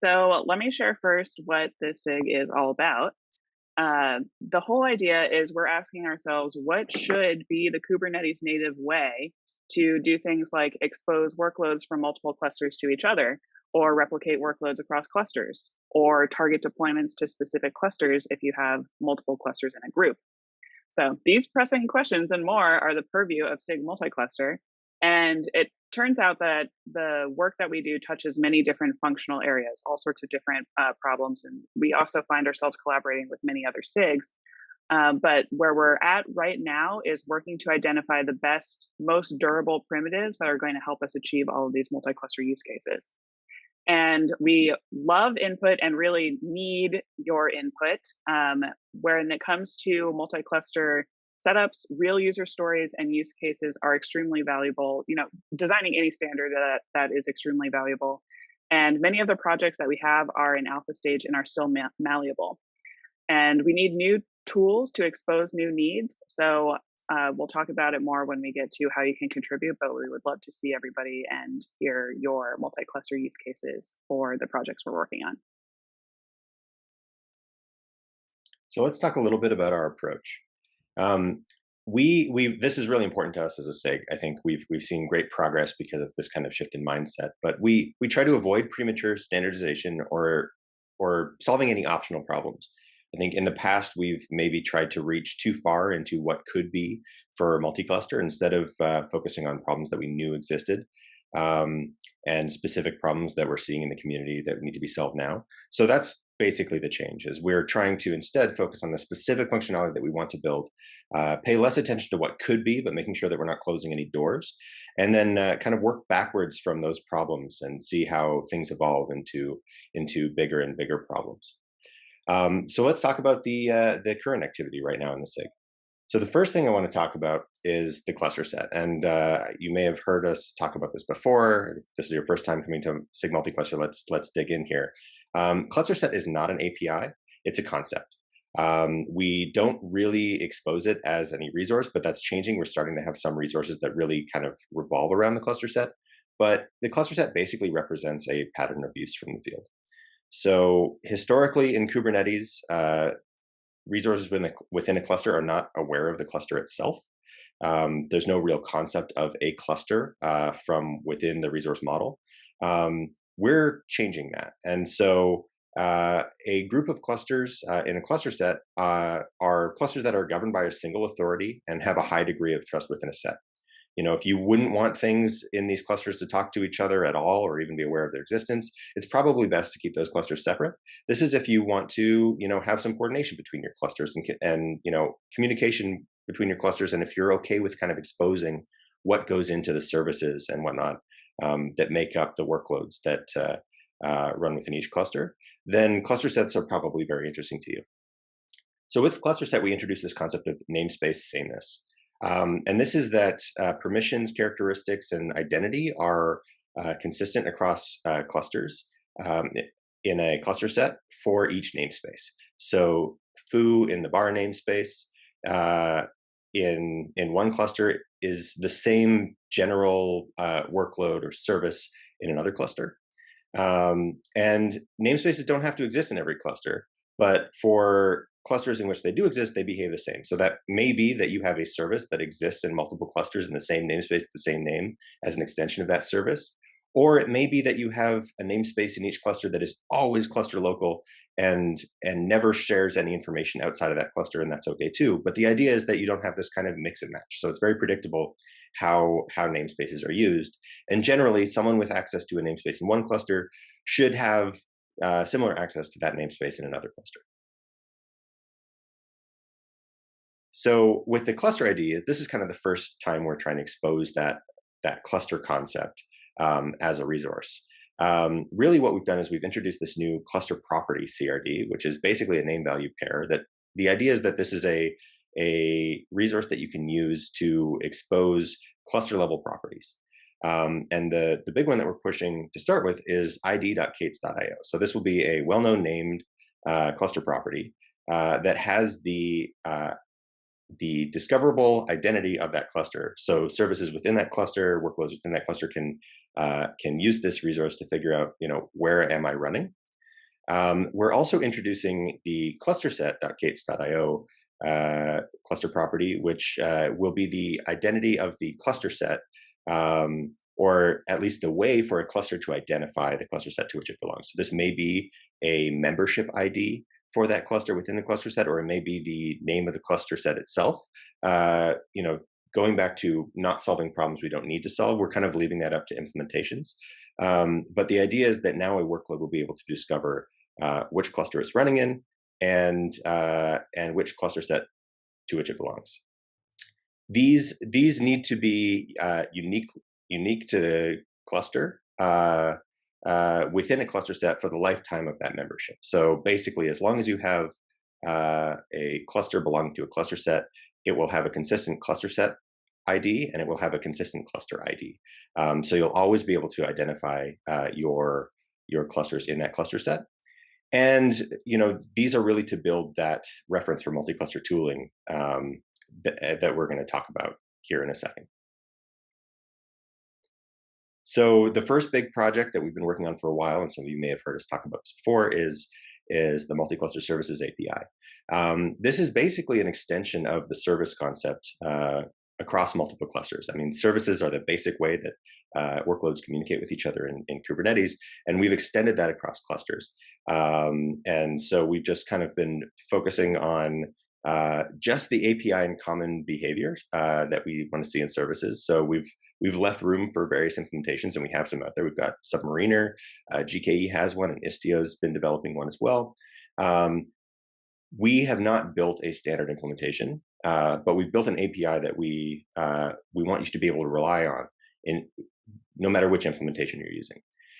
So let me share first what this SIG is all about. Uh, the whole idea is we're asking ourselves what should be the Kubernetes native way to do things like expose workloads from multiple clusters to each other, or replicate workloads across clusters, or target deployments to specific clusters if you have multiple clusters in a group. So these pressing questions and more are the purview of SIG multi-cluster, and it turns out that the work that we do touches many different functional areas, all sorts of different uh, problems. And we also find ourselves collaborating with many other SIGs. Um, but where we're at right now is working to identify the best, most durable primitives that are going to help us achieve all of these multi cluster use cases. And we love input and really need your input. Um, when it comes to multi cluster setups, real user stories and use cases are extremely valuable. You know, designing any standard that, that is extremely valuable. And many of the projects that we have are in alpha stage and are still ma- malleable. And we need new tools to expose new needs. So uh, we'll talk about it more when we get to how you can contribute, but we would love to see everybody and hear your multi-cluster use cases for the projects we're working on. So let's talk a little bit about our approach. Um, we we this is really important to us as a SIG. I think we've we've seen great progress because of this kind of shift in mindset. But we we try to avoid premature standardization or or solving any optional problems. I think in the past we've maybe tried to reach too far into what could be for multi-cluster instead of uh, focusing on problems that we knew existed um, and specific problems that we're seeing in the community that need to be solved now. So that's basically the change is we're trying to instead focus on the specific functionality that we want to build uh, pay less attention to what could be but making sure that we're not closing any doors and then uh, kind of work backwards from those problems and see how things evolve into into bigger and bigger problems um, so let's talk about the uh, the current activity right now in the sig so the first thing I want to talk about is the cluster set. And uh, you may have heard us talk about this before. If this is your first time coming to SIG multi-cluster, let's, let's dig in here. Um, cluster set is not an API, it's a concept. Um, we don't really expose it as any resource, but that's changing. We're starting to have some resources that really kind of revolve around the cluster set. But the cluster set basically represents a pattern of use from the field. So historically in Kubernetes, uh, resources within a, within a cluster are not aware of the cluster itself. Um, there's no real concept of a cluster uh, from within the resource model. Um, we're changing that. And so uh, a group of clusters uh, in a cluster set uh, are clusters that are governed by a single authority and have a high degree of trust within a set. You know, if you wouldn't want things in these clusters to talk to each other at all or even be aware of their existence, it's probably best to keep those clusters separate. This is if you want to, you know, have some coordination between your clusters and, and you know, communication between your clusters. And if you're okay with kind of exposing what goes into the services and whatnot, um, that make up the workloads that uh, uh, run within each cluster, then cluster sets are probably very interesting to you. So with cluster set, we introduce this concept of namespace sameness. Um, and this is that uh, permissions, characteristics, and identity are uh, consistent across uh, clusters um, in a cluster set for each namespace. So foo in the bar namespace uh, in in one cluster is the same general uh, workload or service in another cluster. Um, and namespaces don't have to exist in every cluster, but for clusters in which they do exist, they behave the same. So that may be that you have a service that exists in multiple clusters in the same namespace, the same name as an extension of that service. Or it may be that you have a namespace in each cluster that is always cluster local and and never shares any information outside of that cluster and that's okay too but the idea is that you don't have this kind of mix and match so it's very predictable how how namespaces are used and generally someone with access to a namespace in one cluster should have uh, similar access to that namespace in another cluster. So with the cluster id this is kind of the first time we're trying to expose that that cluster concept um, as a resource um, really what we've done is we've introduced this new cluster property CRD, which is basically a name value pair that the idea is that this is a, a resource that you can use to expose cluster level properties. Um, and the, the big one that we're pushing to start with is id.k8s.io. So this will be a well-known named uh, cluster property uh, that has the uh, the discoverable identity of that cluster. So services within that cluster, workloads within that cluster can uh, can use this resource to figure out, you know, where am I running? Um, we're also introducing the clusterset.k8s.io uh, cluster property, which uh, will be the identity of the cluster set, um, or at least the way for a cluster to identify the cluster set to which it belongs. So this may be a membership ID for that cluster within the cluster set, or it may be the name of the cluster set itself. Uh, you know, going back to not solving problems we don't need to solve, we're kind of leaving that up to implementations. Um, but the idea is that now a workload will be able to discover uh, which cluster it's running in and uh, and which cluster set to which it belongs. These these need to be uh, unique unique to the cluster uh, within a cluster set for the lifetime of that membership. So basically, as long as you have uh, a cluster belonging to a cluster set, it will have a consistent cluster set ID and it will have a consistent cluster ID. Um, so you'll always be able to identify uh, your your clusters in that cluster set. And you know these are really to build that reference for multi-cluster tooling um, that, that we're going to talk about here in a second. So the first big project that we've been working on for a while, and some of you may have heard us talk about this before, is is the multi-cluster services API. Um, this is basically an extension of the service concept uh, across multiple clusters. I mean, services are the basic way that uh, workloads communicate with each other in, in, Kubernetes, and we've extended that across clusters. Um, and so we've just kind of been focusing on uh, just the API and common behaviors uh, that we want to see in services. So we've we've left room for various implementations, and we have some out there. We've got Submariner, uh, GKE has one, and Istio's been developing one as well. Um, we have not built a standard implementation, uh, but we've built an API that we uh, we want you to be able to rely on in no matter which implementation you're using.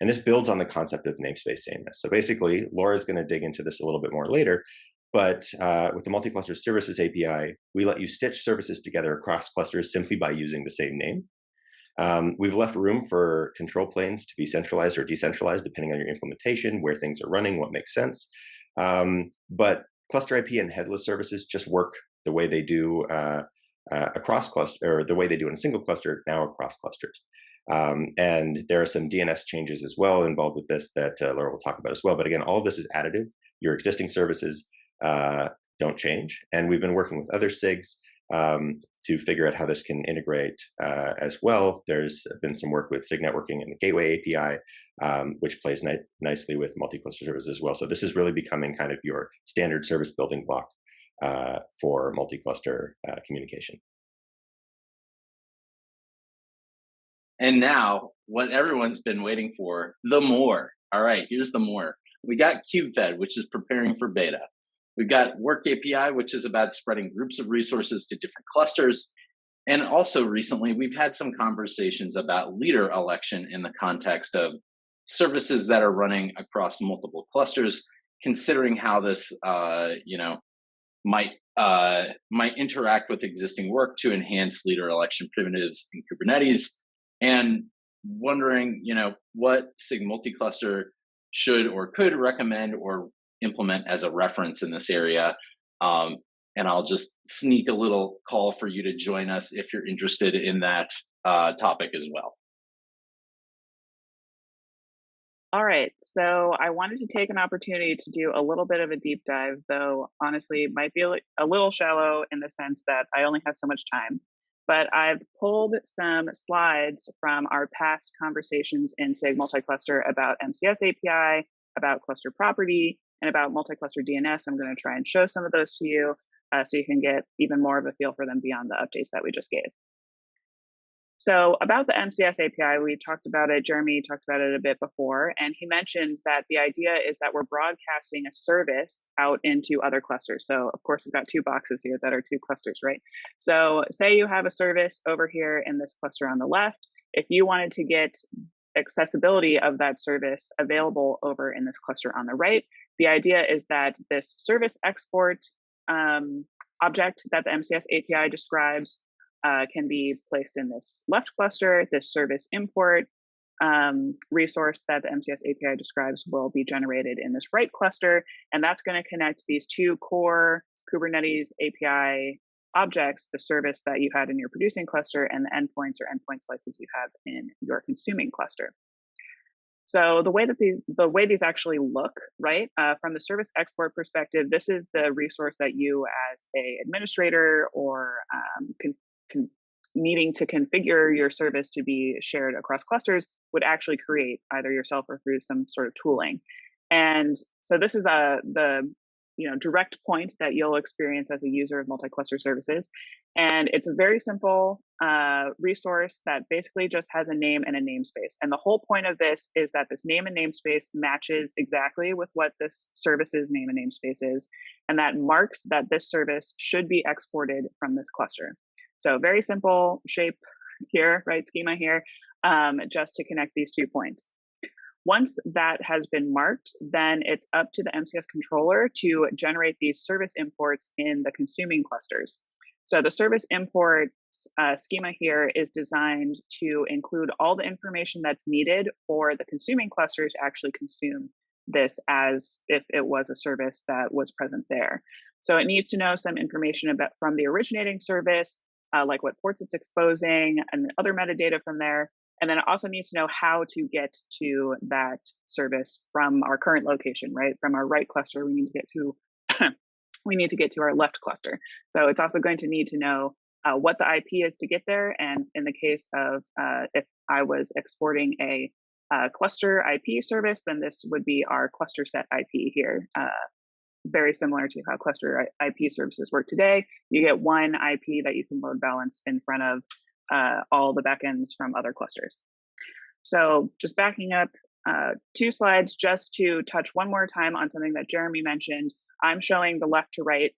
And this builds on the concept of namespace sameness. So basically, Laura's going to dig into this a little bit more later, but uh, with the multi-cluster services API, we let you stitch services together across clusters simply by using the same name. Um, we've left room for control planes to be centralized or decentralized, depending on your implementation, where things are running, what makes sense. Um, but cluster IP and headless services just work the way they do uh, uh, across cluster, or the way they do in a single cluster, now across clusters. Um, and there are some DNS changes as well involved with this that uh, Laura will talk about as well. But again, all of this is additive. Your existing services uh, don't change. And we've been working with other SIGs um, to figure out how this can integrate uh, as well. There's been some work with SIG networking and the Gateway API, um, which plays ni nicely with multi-cluster services as well. So this is really becoming kind of your standard service building block uh, for multi-cluster uh, communication. And now, what everyone's been waiting for, the more. All right, here's the more. We got KubeFed, which is preparing for beta. We've got Work API, which is about spreading groups of resources to different clusters. And also recently, we've had some conversations about leader election in the context of services that are running across multiple clusters, considering how this, uh, you know, might uh, might interact with existing work to enhance leader election primitives in Kubernetes, and wondering, you know, what SIG multi-cluster should or could recommend or implement as a reference in this area. Um, and I'll just sneak a little call for you to join us if you're interested in that uh, topic as well. All right, so I wanted to take an opportunity to do a little bit of a deep dive, though honestly, it might be a little shallow in the sense that I only have so much time. But I've pulled some slides from our past conversations in SIG multi-cluster about MCS API, about cluster property, and about multi-cluster DNS. I'm going to try and show some of those to you uh, so you can get even more of a feel for them beyond the updates that we just gave. So about the MCS API, we talked about it, Jeremy talked about it a bit before, and he mentioned that the idea is that we're broadcasting a service out into other clusters. So of course, we've got two boxes here that are two clusters, right? So say you have a service over here in this cluster on the left. If you wanted to get accessibility of that service available over in this cluster on the right, the idea is that this service export um, object that the MCS API describes uh, can be placed in this left cluster. This service import um, resource that the MCS API describes will be generated in this right cluster, and that's going to connect these two core Kubernetes API objects, the service that you had in your producing cluster, and the endpoints or endpoint slices you have in your consuming cluster. So the way that these the way these actually look, right, uh, from the service export perspective, this is the resource that you, as a administrator or um, can, can needing to configure your service to be shared across clusters, would actually create either yourself or through some sort of tooling. And so this is the the you know direct point that you'll experience as a user of multi-cluster services and it's a very simple uh, resource that basically just has a name and a namespace. And the whole point of this is that this name and namespace matches exactly with what this service's name and namespace is and that marks that this service should be exported from this cluster. So very simple shape here right schema here um, just to connect these two points. Once that has been marked, then it's up to the MCS controller to generate these service imports in the consuming clusters. So the service import uh, schema here is designed to include all the information that's needed for the consuming clusters to actually consume this as if it was a service that was present there. So it needs to know some information about from the originating service, uh, like what ports it's exposing and other metadata from there, and then it also needs to know how to get to that service from our current location, right? From our right cluster, we need to get to we need to get to our left cluster. So it's also going to need to know uh, what the IP is to get there. And in the case of uh, if I was exporting a uh, cluster IP service, then this would be our cluster set IP here. Uh, very similar to how cluster IP services work today. You get one IP that you can load balance in front of uh, all the backends from other clusters. So just backing up two slides just to touch one more time on something that Jeremy mentioned. I'm showing the left to right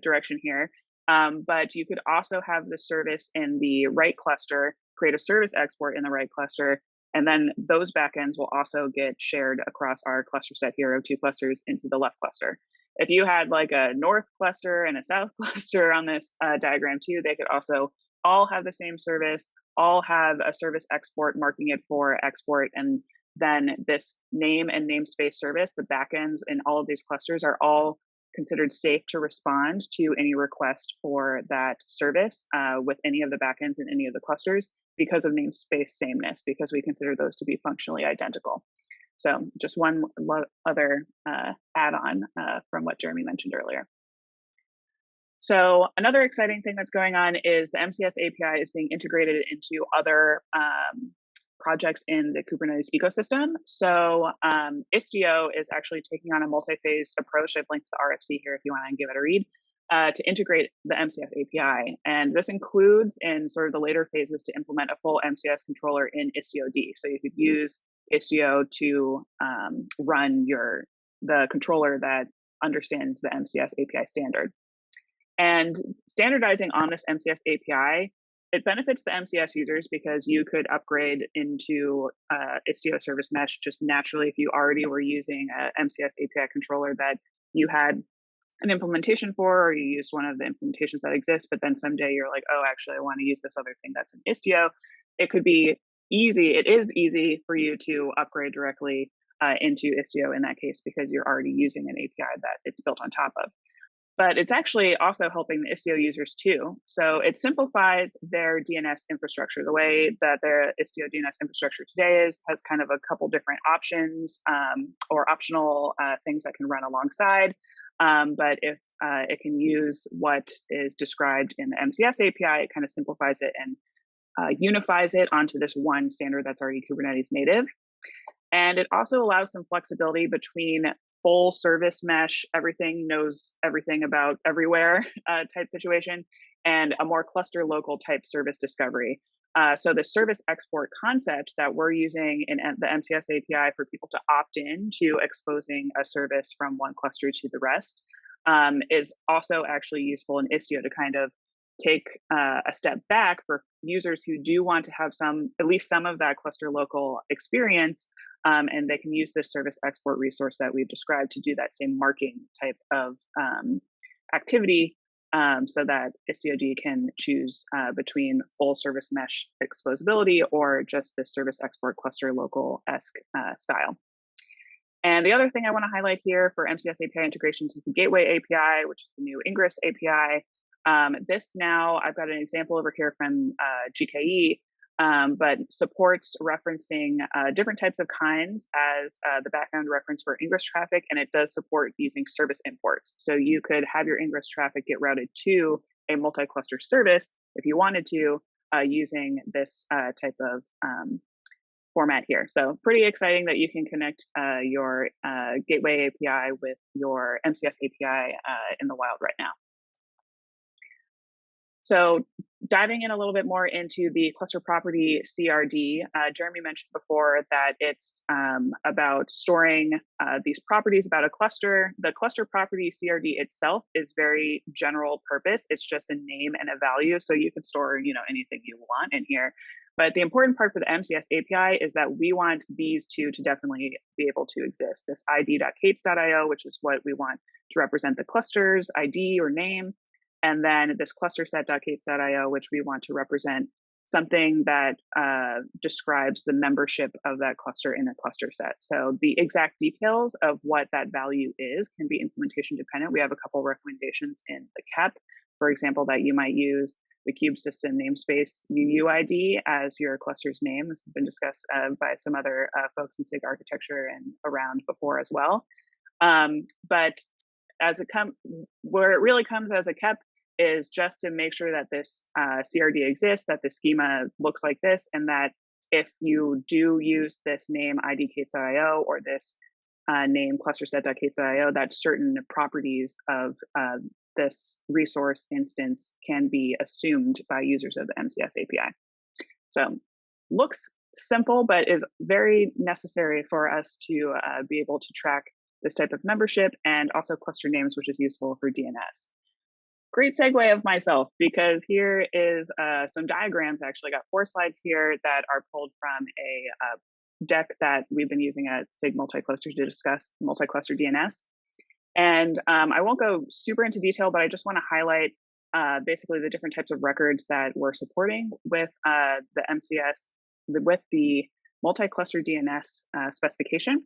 direction here, um, but you could also have the service in the right cluster, create a service export in the right cluster, and then those backends will also get shared across our cluster set here of two clusters into the left cluster. If you had like a north cluster and a south cluster on this uh, diagram too, they could also all have the same service, all have a service export marking it for export. And then this name and namespace service, the backends in all of these clusters are all considered safe to respond to any request for that service uh, with any of the backends in any of the clusters because of namespace sameness, because we consider those to be functionally identical. So just one other uh, add-on uh, from what Jeremy mentioned earlier. So another exciting thing that's going on is the MCS API is being integrated into other um, projects in the Kubernetes ecosystem. So um, Istio is actually taking on a multi-phased approach. I've linked the RFC here if you want to give it a read. Uh, to integrate the MCS API. And this includes in sort of the later phases to implement a full MCS controller in Istio-D. So you could use Istio to um, run your the controller that understands the MCS API standard. And standardizing on this MCS API, it benefits the MCS users because you could upgrade into uh, Istio Service Mesh just naturally if you already were using a MCS API controller that you had an implementation for, or you used one of the implementations that exist, but then someday you're like, oh, actually, I want to use this other thing that's in Istio. It could be easy. It is easy for you to upgrade directly uh, into Istio in that case because you're already using an API that it's built on top of but it's actually also helping the Istio users too. So it simplifies their DNS infrastructure. The way that their Istio DNS infrastructure today is has kind of a couple different options um, or optional uh, things that can run alongside. Um, but if uh, it can use what is described in the MCS API, it kind of simplifies it and uh, unifies it onto this one standard that's already Kubernetes native. And it also allows some flexibility between full service mesh, everything knows everything about everywhere uh, type situation, and a more cluster local type service discovery. Uh, so the service export concept that we're using in the MCS API for people to opt in to exposing a service from one cluster to the rest um, is also actually useful in Istio to kind of take uh, a step back for users who do want to have some, at least some of that cluster local experience, um, and they can use this service export resource that we've described to do that same marking type of um, activity um, so that Istio-D can choose uh, between full service mesh exposability or just the service export cluster local-esque uh, style. And the other thing I want to highlight here for MCS API integrations is the Gateway API, which is the new Ingress API. Um, this now, I've got an example over here from uh, GKE um, but supports referencing uh, different types of kinds as uh, the background reference for ingress traffic, and it does support using service imports. So you could have your ingress traffic get routed to a multi-cluster service if you wanted to uh, using this uh, type of um, format here. So pretty exciting that you can connect uh, your uh, gateway API with your MCS API in the wild right now. So diving in a little bit more into the cluster property CRD, uh, Jeremy mentioned before that it's um, about storing uh, these properties about a cluster. The cluster property CRD itself is very general purpose. It's just a name and a value, so you can store you know anything you want in here. But the important part for the MCS API is that we want these two to definitely be able to exist. This id.k8s.io, which is what we want to represent the cluster's ID or name, and then this cluster set.k8s.io, which we want to represent something that uh, describes the membership of that cluster in a cluster set. So the exact details of what that value is can be implementation dependent. We have a couple recommendations in the KEP, for example, that you might use the kube system namespace UUID as your cluster's name. This has been discussed uh, by some other uh, folks in SIG architecture and around before as well. Um, but as it come, where it really comes as a KEP is just to make sure that this uh, CRD exists, that the schema looks like this, and that if you do use this name idk8s.io or this uh, name clusterset.k8s.io, that certain properties of uh, this resource instance can be assumed by users of the MCS API. So looks simple, but is very necessary for us to uh, be able to track this type of membership and also cluster names, which is useful for DNS great segue of myself because here is uh, some diagrams. Actually, got four slides here that are pulled from a uh, deck that we've been using at SIG Multicluster to discuss multi-cluster DNS. And um, I won't go super into detail, but I just want to highlight uh, basically the different types of records that we're supporting with uh, the MCS, with the multi-cluster DNS uh, specification.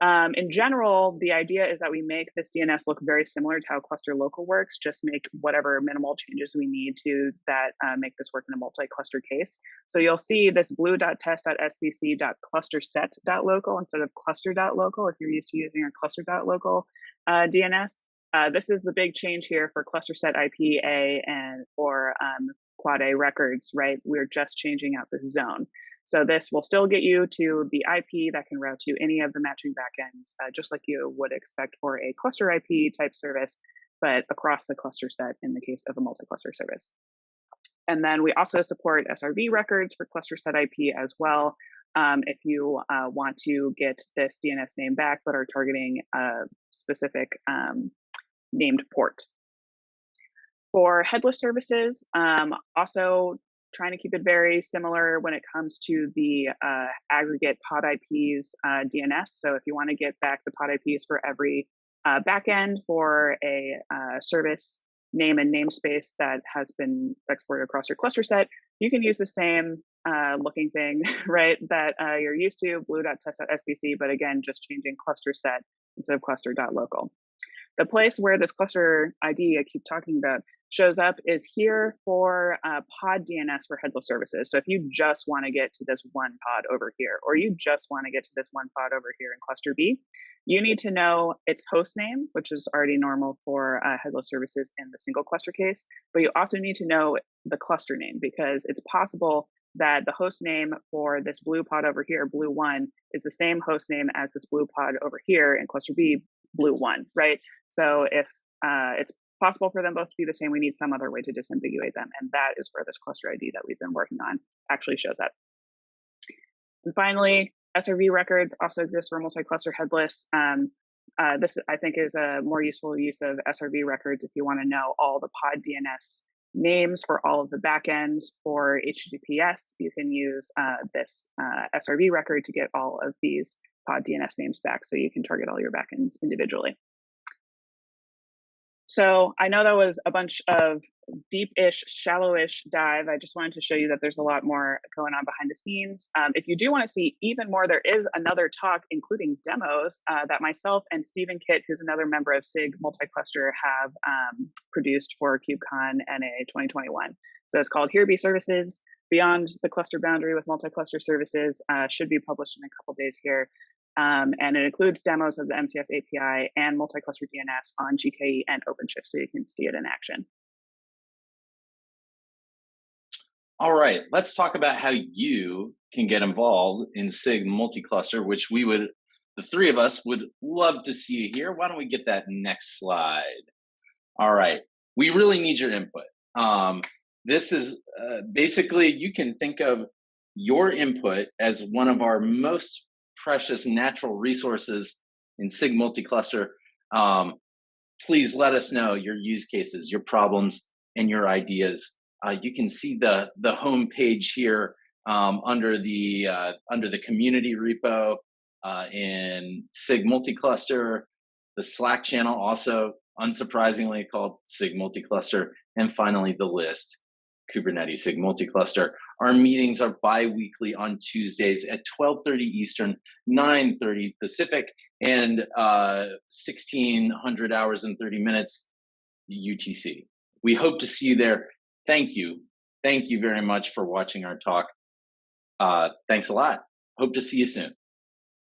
Um, in general, the idea is that we make this DNS look very similar to how cluster local works, just make whatever minimal changes we need to that uh, make this work in a multi-cluster case. So you'll see this blue.test.svc.clusterset.local instead of cluster.local if you're used to using your cluster.local uh, DNS. Uh, this is the big change here for cluster set IPA and or um, quad A records, right? We're just changing out this zone. So this will still get you to the IP that can route to any of the matching backends, uh, just like you would expect for a cluster IP type service, but across the cluster set in the case of a multi-cluster service. And then we also support SRV records for cluster set IP as well. Um, if you uh, want to get this DNS name back, but are targeting a specific um, named port. For headless services, um, also trying to keep it very similar when it comes to the uh, aggregate pod IPs uh, DNS. So if you want to get back the pod IPs for every uh, backend for a uh, service name and namespace that has been exported across your cluster set, you can use the same uh, looking thing, right, that uh, you're used to, blue.test.svc, but again, just changing cluster set instead of cluster.local. The place where this cluster ID I keep talking about shows up is here for uh, pod DNS for headless services. So if you just want to get to this one pod over here, or you just want to get to this one pod over here in cluster B, you need to know its host name, which is already normal for uh, headless services in the single cluster case. But you also need to know the cluster name because it's possible that the host name for this blue pod over here, blue one, is the same host name as this blue pod over here in cluster B, blue one, right? So if uh, it's possible for them both to be the same, we need some other way to disambiguate them. And that is where this cluster ID that we've been working on actually shows up. And finally, SRV records also exist for multi-cluster headless. Um, uh, this, I think, is a more useful use of SRV records if you want to know all the pod DNS names for all of the backends. For HTTPS, you can use uh, this uh, SRV record to get all of these pod DNS names back so you can target all your backends individually. So I know that was a bunch of deep-ish, shallow-ish dive. I just wanted to show you that there's a lot more going on behind the scenes. Um, if you do want to see even more, there is another talk, including demos, uh, that myself and Stephen Kitt, who's another member of SIG Multicluster, have um, produced for KubeCon NA 2021. So it's called Here Be Services. Beyond the cluster boundary with multi-cluster services uh, should be published in a couple days here. Um, and it includes demos of the MCS API and multi-cluster DNS on GKE and OpenShift, so you can see it in action. All right, let's talk about how you can get involved in SIG multi-cluster, which we would, the three of us would love to see you here. Why don't we get that next slide? All right, we really need your input. Um, this is uh, basically, you can think of your input as one of our most precious natural resources in SIG multi-cluster. Um, please let us know your use cases, your problems, and your ideas. Uh, you can see the the home page here um, under the uh, under the community repo uh, in SIG multi-cluster, the Slack channel also unsurprisingly called SIG multi-cluster, and finally the list Kubernetes SIG multi-cluster. Our meetings are bi-weekly on Tuesdays at 12:30 Eastern, 9:30 Pacific, and 1600 uh, hours and 30 minutes UTC. We hope to see you there thank you. Thank you very much for watching our talk. Uh, thanks a lot. Hope to see you soon.